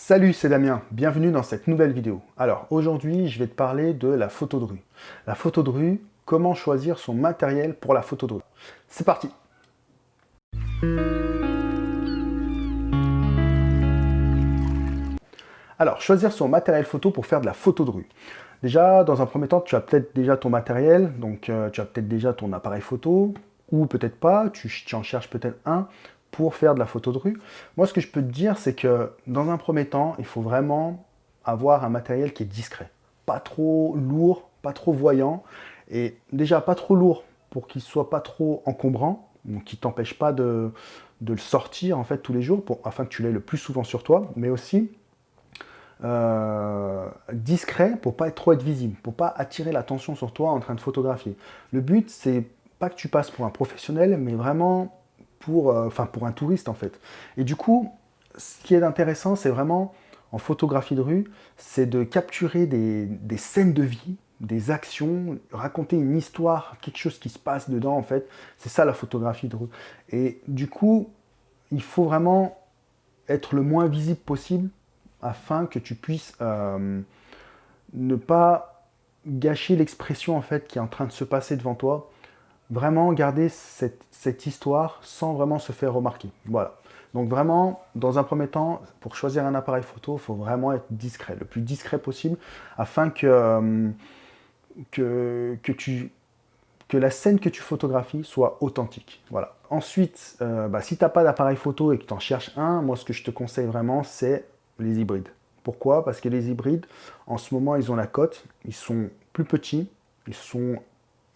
Salut, c'est Damien, bienvenue dans cette nouvelle vidéo. Alors, aujourd'hui, je vais te parler de la photo de rue. La photo de rue, comment choisir son matériel pour la photo de rue. C'est parti Alors, choisir son matériel photo pour faire de la photo de rue. Déjà, dans un premier temps, tu as peut-être déjà ton matériel, donc euh, tu as peut-être déjà ton appareil photo, ou peut-être pas, tu, en cherches peut-être un pour faire de la photo de rue. Moi, ce que je peux te dire, c'est que dans un premier temps, il faut vraiment avoir un matériel qui est discret. Pas trop lourd, pas trop voyant, et déjà pas trop lourd pour qu'il soit pas trop encombrant, donc qui t'empêche pas de, le sortir en fait tous les jours, pour, afin que tu l'aies le plus souvent sur toi, mais aussi euh, discret pour pas être trop être visible, pour pas attirer l'attention sur toi en train de photographier. Le but, c'est pas que tu passes pour un professionnel, mais vraiment pour, euh, pour un touriste en fait. Et du coup, ce qui est intéressant, c'est vraiment, en photographie de rue, c'est de capturer des, des, scènes de vie, des actions, raconter une histoire, quelque chose qui se passe dedans en fait. C'est ça la photographie de rue. Et du coup, il faut vraiment être le moins visible possible afin que tu puisses euh, ne pas gâcher l'expression en fait qui est en train de se passer devant toi. Vraiment garder cette, histoire sans vraiment se faire remarquer. Voilà. Donc vraiment, dans un premier temps, pour choisir un appareil photo, il faut vraiment être discret, le plus discret possible, afin que, euh, que, que la scène que tu photographies soit authentique. Voilà. Ensuite, euh, bah, si tu n'as pas d'appareil photo et que tu en cherches un, moi ce que je te conseille vraiment, c'est les hybrides. Pourquoi? Parce que les hybrides, en ce moment, ils ont la cote, ils sont plus petits, ils sont,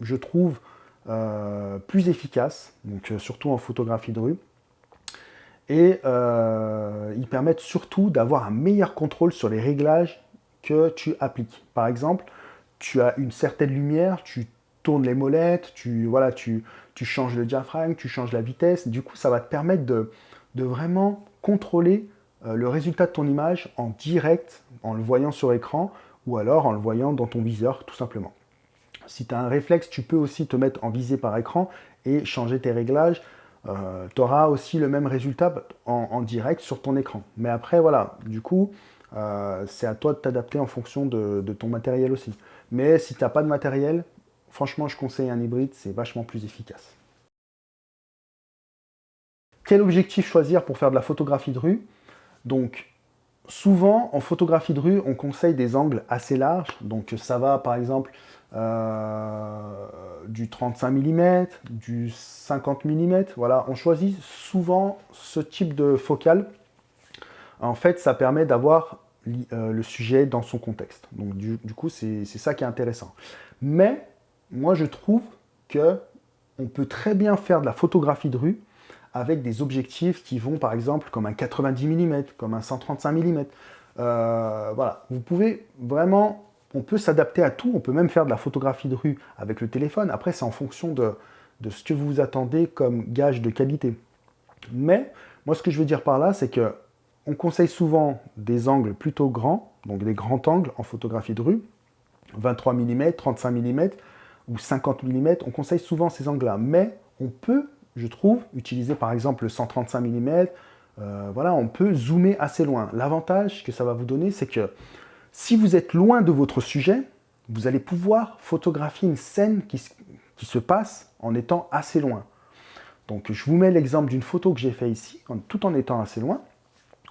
je trouve, euh, plus efficaces, euh, surtout en photographie de rue, et euh, ils permettent surtout d'avoir un meilleur contrôle sur les réglages que tu appliques. Par exemple, tu as une certaine lumière, tu tournes les molettes, tu, voilà, tu, tu changes le diaphragme, tu changes la vitesse, du coup ça va te permettre de, vraiment contrôler le résultat de ton image en direct, en le voyant sur écran, ou alors en le voyant dans ton viseur, tout simplement. Si tu as un réflexe, tu peux aussi te mettre en visée par écran et changer tes réglages. Euh, tu auras aussi le même résultat en, direct sur ton écran. Mais après, voilà, du coup, euh, c'est à toi de t'adapter en fonction de, de, ton matériel aussi. Mais si tu n'as pas de matériel, franchement, je conseille un hybride, c'est vachement plus efficace. Quel objectif choisir pour faire de la photographie de rue? Donc, souvent, en photographie de rue, on conseille des angles assez larges. Donc, ça va, par exemple, euh, du 35 mm, du 50 mm. Voilà, on choisit souvent ce type de focale. En fait, ça permet d'avoir euh, le sujet dans son contexte. Donc, du, coup, c'est ça qui est intéressant. Mais, moi, je trouve que on peut très bien faire de la photographie de rue avec des objectifs qui vont par exemple comme un 90 mm, comme un 135 mm. Euh, voilà, vous pouvez vraiment, on peut s'adapter à tout, on peut même faire de la photographie de rue avec le téléphone. Après, c'est en fonction de, ce que vous attendez comme gage de qualité. Mais, moi ce que je veux dire par là, c'est que on conseille souvent des angles plutôt grands, donc des grands angles en photographie de rue, 23 mm, 35 mm ou 50 mm, on conseille souvent ces angles-là. Mais on peut je trouve, utiliser par exemple le 135 mm, voilà, on peut zoomer assez loin. L'avantage que ça va vous donner, c'est que si vous êtes loin de votre sujet, vous allez pouvoir photographier une scène qui, se passe en étant assez loin. Donc je vous mets l'exemple d'une photo que j'ai fait ici, tout en étant assez loin.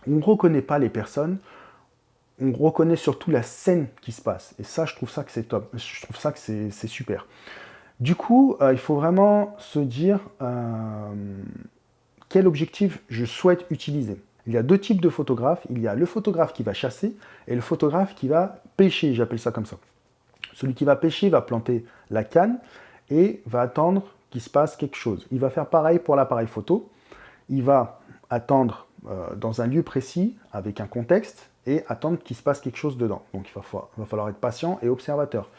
On ne reconnaît pas les personnes, on reconnaît surtout la scène qui se passe. Et ça, je trouve ça que c'est top, je trouve ça que c'est super. Du coup, euh, il faut vraiment se dire euh, quel objectif je souhaite utiliser. Il y a deux types de photographes. Il y a le photographe qui va chasser et le photographe qui va pêcher, j'appelle ça comme ça. Celui qui va pêcher va planter la canne et va attendre qu'il se passe quelque chose. Il va faire pareil pour l'appareil photo. Il va attendre euh, dans un lieu précis, avec un contexte, et attendre qu'il se passe quelque chose dedans. Donc il va falloir être patient et observateur.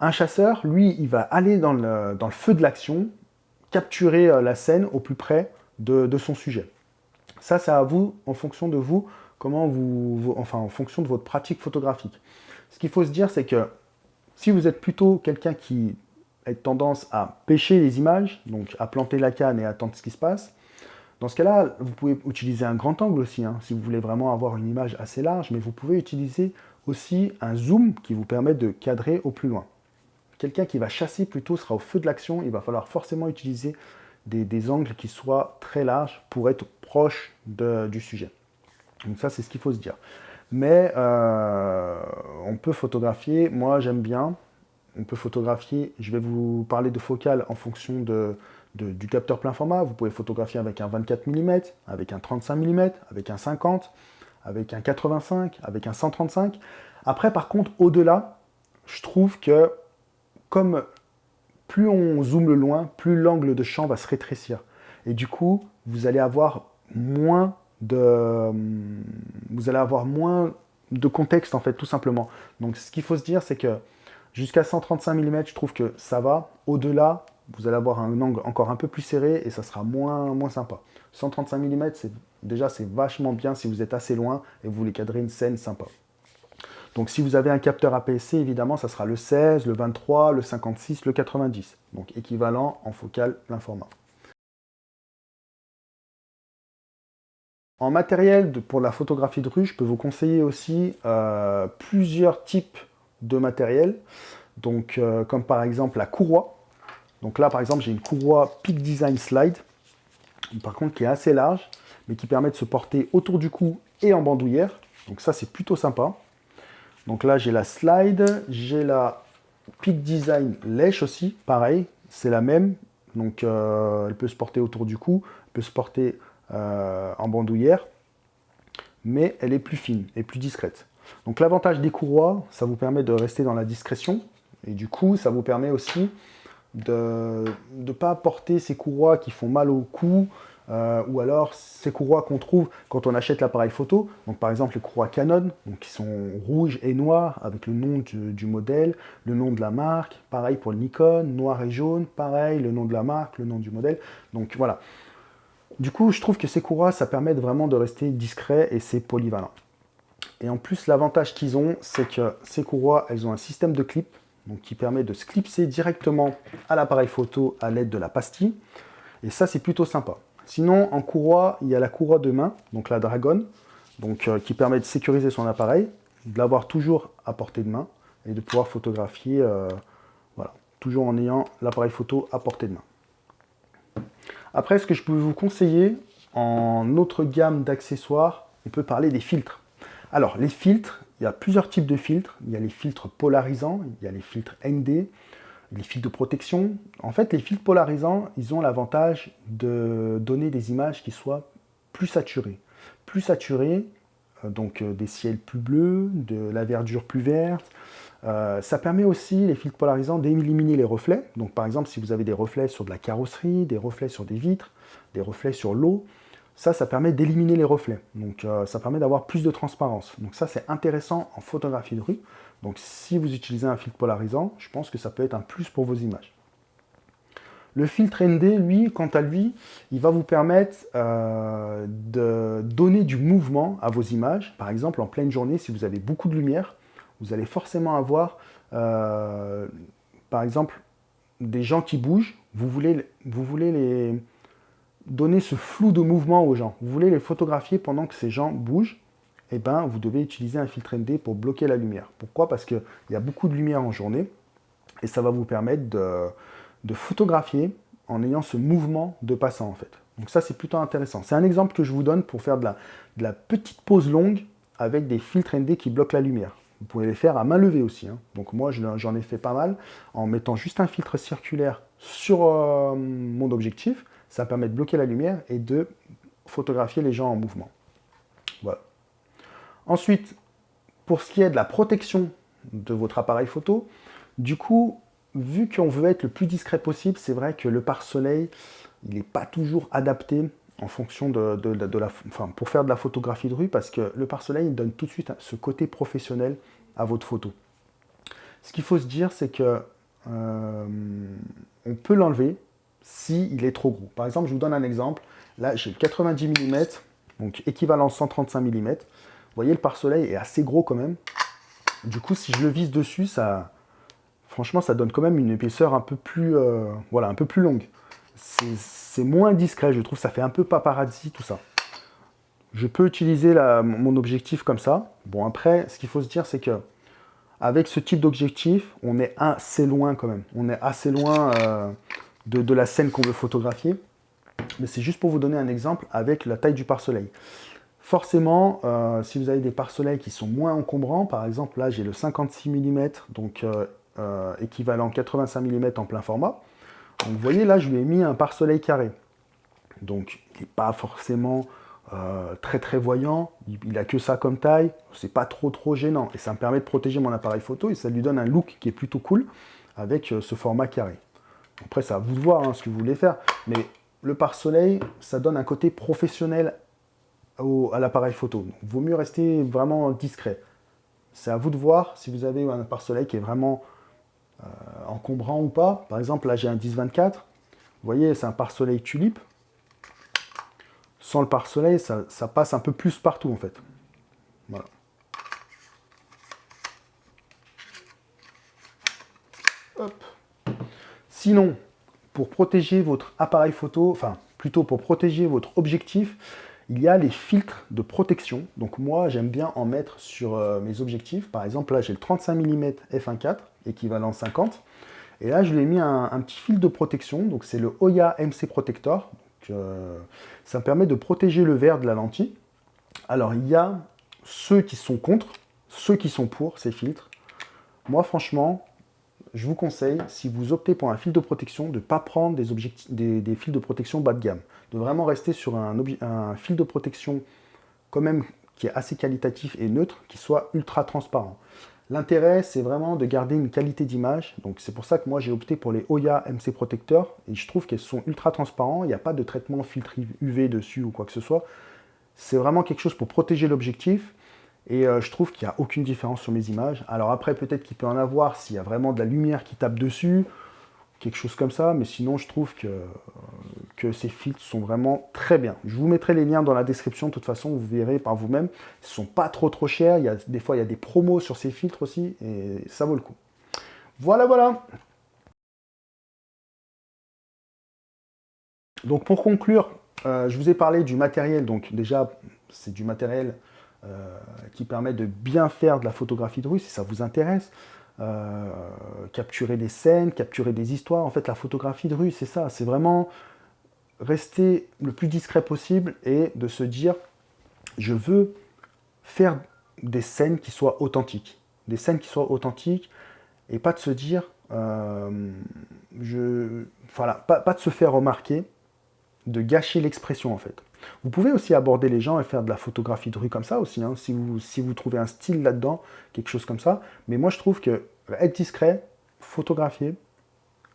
Un chasseur, lui, il va aller dans le, feu de l'action, capturer euh, la scène au plus près de, son sujet. Ça, c'est à vous, en fonction de vous, comment vous, enfin, en fonction de votre pratique photographique. Ce qu'il faut se dire, c'est que si vous êtes plutôt quelqu'un qui a tendance à pêcher les images, donc à planter la canne et attendre ce qui se passe, Dans ce cas-là, vous pouvez utiliser un grand angle aussi, hein, si vous voulez vraiment avoir une image assez large, mais vous pouvez utiliser aussi un zoom qui vous permet de cadrer au plus loin. Quelqu'un qui va chasser plutôt sera au feu de l'action, il va falloir forcément utiliser des, angles qui soient très larges pour être proche du sujet. Donc ça, c'est ce qu'il faut se dire. Mais euh, on peut photographier, moi j'aime bien, on peut photographier, je vais vous parler de focale en fonction du capteur plein format. Vous pouvez photographier avec un 24 mm, avec un 35 mm, avec un 50, avec un 85, avec un 135. Après, par contre, au-delà, je trouve que comme plus on zoome loin, plus l'angle de champ va se rétrécir. Et du coup, vous allez avoir moins de, vous allez avoir moins de contexte, en fait, tout simplement. Donc, ce qu'il faut se dire, c'est que jusqu'à 135 mm, je trouve que ça va. Au-delà, vous allez avoir un angle encore un peu plus serré et ça sera moins, moins sympa. 135 mm, déjà, c'est vachement bien si vous êtes assez loin et vous voulez cadrer une scène sympa. Donc si vous avez un capteur APS-C, évidemment, ça sera le 16, le 23, le 56, le 90. Donc équivalent en focale plein format. En matériel pour la photographie de rue, je peux vous conseiller aussi euh, plusieurs types de matériel. Donc, euh, comme par exemple la courroie. Donc là, par exemple, j'ai une courroie Peak Design Slide. Par contre, qui est assez large, mais qui permet de se porter autour du cou et en bandoulière. Donc ça, c'est plutôt sympa. Donc là, j'ai la slide, j'ai la Peak Design lèche aussi, pareil, c'est la même. Donc euh, elle peut se porter autour du cou, elle peut se porter euh, en bandoulière, mais elle est plus fine et plus discrète. Donc l'avantage des courroies, ça vous permet de rester dans la discrétion, et du coup, ça vous permet aussi de ne pas porter ces courroies qui font mal au cou, euh, ou alors ces courroies qu'on trouve quand on achète l'appareil photo, donc par exemple les courroies Canon, donc qui sont rouges et noires avec le nom du, modèle, le nom de la marque, pareil pour le Nikon, noir et jaune, pareil, le nom de la marque, le nom du modèle, donc voilà. Du coup, je trouve que ces courroies, ça permet vraiment de rester discret et c'est polyvalent. Et en plus, l'avantage qu'ils ont, c'est que ces courroies, elles ont un système de clip, donc qui permet de se clipser directement à l'appareil photo à l'aide de la pastille. Et ça, c'est plutôt sympa. Sinon, en courroie, il y a la courroie de main, donc la Dragon, donc, euh, qui permet de sécuriser son appareil, de l'avoir toujours à portée de main et de pouvoir photographier, euh, voilà, toujours en ayant l'appareil photo à portée de main. Après, ce que je peux vous conseiller en autre gamme d'accessoires, on peut parler des filtres. Alors, les filtres, il y a plusieurs types de filtres. Il y a les filtres polarisants, il y a les filtres ND, les fils de protection. En fait, les fils polarisants, ils ont l'avantage de donner des images qui soient plus saturées. Plus saturées, euh, donc euh, des ciels plus bleus, de la verdure plus verte. Euh, ça permet aussi, les filtres polarisants, d'éliminer les reflets. Donc par exemple, si vous avez des reflets sur de la carrosserie, des reflets sur des vitres, des reflets sur l'eau, ça, ça permet d'éliminer les reflets. Donc ça permet d'avoir plus de transparence. Donc ça, c'est intéressant en photographie de rue. Donc si vous utilisez un filtre polarisant, je pense que ça peut être un plus pour vos images. Le filtre ND, lui, quant à lui, il va vous permettre euh, de donner du mouvement à vos images. Par exemple, en pleine journée, si vous avez beaucoup de lumière, vous allez forcément avoir, euh, par exemple, des gens qui bougent. Vous voulez, vous voulez les donner ce flou de mouvement aux gens. Vous voulez les photographier pendant que ces gens bougent eh ben, vous devez utiliser un filtre ND pour bloquer la lumière. Pourquoi? Parce qu'il y a beaucoup de lumière en journée et ça va vous permettre de, photographier en ayant ce mouvement de passant en fait. Donc ça, c'est plutôt intéressant. C'est un exemple que je vous donne pour faire de la, petite pause longue avec des filtres ND qui bloquent la lumière. Vous pouvez les faire à main levée aussi. Hein. Donc moi, j'en ai fait pas mal en mettant juste un filtre circulaire sur euh, mon objectif. Ça permet de bloquer la lumière et de photographier les gens en mouvement. Voilà. Ensuite, pour ce qui est de la protection de votre appareil photo, du coup, vu qu'on veut être le plus discret possible, c'est vrai que le pare-soleil, il n'est pas toujours adapté en fonction de, la, enfin, pour faire de la photographie de rue, parce que le pare-soleil donne tout de suite ce côté professionnel à votre photo. Ce qu'il faut se dire, c'est que euh, on peut l'enlever s'il est trop gros. Par exemple, je vous donne un exemple. Là, j'ai le 90 mm, donc équivalent 135 mm voyez, le pare-soleil est assez gros quand même. Du coup, si je le vise dessus, ça, franchement, ça donne quand même une épaisseur un peu plus, euh, voilà, un peu plus longue. c'est moins discret, je trouve, ça fait un peu paparazzi, tout ça. Je peux utiliser mon objectif comme ça. Bon, après, ce qu'il faut se dire, c'est que avec ce type d'objectif, on est assez loin quand même. On est assez loin euh, de, la scène qu'on veut photographier. Mais c'est juste pour vous donner un exemple avec la taille du pare-soleil. Forcément, euh, si vous avez des pare-soleils qui sont moins encombrants, par exemple là j'ai le 56 mm, donc euh, équivalent 85 mm en plein format. Vous voyez là je lui ai mis un pare-soleil carré. Donc il n'est pas forcément euh, très très voyant, il n'a que ça comme taille, c'est pas trop trop gênant, et ça me permet de protéger mon appareil photo, et ça lui donne un look qui est plutôt cool, avec euh, ce format carré. Après, c'est à vous de voir hein, ce que vous voulez faire, mais le pare-soleil, ça donne un côté professionnel à l'appareil photo. Donc, vaut mieux rester vraiment discret. C'est à vous de voir si vous avez un pare-soleil qui est vraiment euh, encombrant ou pas. Par exemple, là, j'ai un 10-24. Vous voyez, c'est un pare-soleil tulipe sans le pare-soleil, ça, passe un peu plus partout en fait. Voilà. Sinon, pour protéger votre appareil photo, enfin plutôt pour protéger votre objectif, il y a les filtres de protection. Donc moi, j'aime bien en mettre sur euh, mes objectifs. Par exemple, là, j'ai le 35 mm f1.4, équivalent 50. Et là, je lui ai mis un, petit fil de protection. Donc c'est le Oya MC Protector. Euh, ça permet de protéger le verre de la lentille. Alors, il y a ceux qui sont contre, ceux qui sont pour ces filtres. Moi, franchement, je vous conseille, si vous optez pour un fil de protection, de ne pas prendre des, fils de protection bas de gamme. De vraiment rester sur un, fil de protection quand même qui est assez qualitatif et neutre, qui soit ultra transparent. L'intérêt, c'est vraiment de garder une qualité d'image. Donc c'est pour ça que moi j'ai opté pour les Oya MC Protecteurs. Et je trouve qu'elles sont ultra transparents. Il n'y a pas de traitement filtre UV dessus ou quoi que ce soit. C'est vraiment quelque chose pour protéger l'objectif. Et euh, je trouve qu'il n'y a aucune différence sur mes images. Alors après, peut-être qu'il peut en avoir s'il y a vraiment de la lumière qui tape dessus quelque chose comme ça, mais sinon je trouve que, que ces filtres sont vraiment très bien. Je vous mettrai les liens dans la description, de toute façon, vous verrez par vous-même. Ils ne sont pas trop trop chers, des fois il y a des promos sur ces filtres aussi, et ça vaut le coup. Voilà, voilà Donc pour conclure, euh, je vous ai parlé du matériel, donc déjà c'est du matériel euh, qui permet de bien faire de la photographie de rue, si ça vous intéresse. Euh, capturer des scènes, capturer des histoires. En fait, la photographie de rue, c'est ça. C'est vraiment rester le plus discret possible et de se dire, je veux faire des scènes qui soient authentiques. Des scènes qui soient authentiques et pas de se dire, euh, je, voilà, pas de se faire remarquer, de gâcher l'expression en fait. Vous pouvez aussi aborder les gens et faire de la photographie de rue comme ça aussi, hein, si, vous, si vous trouvez un style là-dedans, quelque chose comme ça. Mais moi, je trouve que être discret, photographier,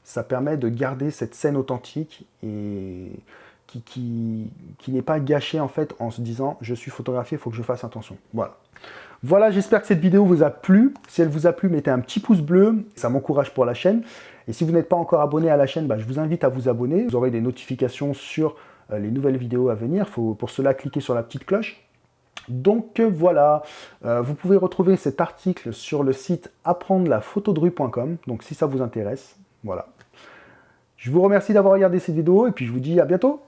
ça permet de garder cette scène authentique et qui, qui, qui n'est pas gâchée en fait en se disant « je suis photographié, il faut que je fasse attention ». Voilà. Voilà, j'espère que cette vidéo vous a plu. Si elle vous a plu, mettez un petit pouce bleu, ça m'encourage pour la chaîne. Et si vous n'êtes pas encore abonné à la chaîne, bah, je vous invite à vous abonner. Vous aurez des notifications sur euh, les nouvelles vidéos à venir. Il faut pour cela cliquer sur la petite cloche. Donc euh, voilà, euh, vous pouvez retrouver cet article sur le site apprendre-la-photo-de-rue.com. donc si ça vous intéresse, voilà. Je vous remercie d'avoir regardé cette vidéo et puis je vous dis à bientôt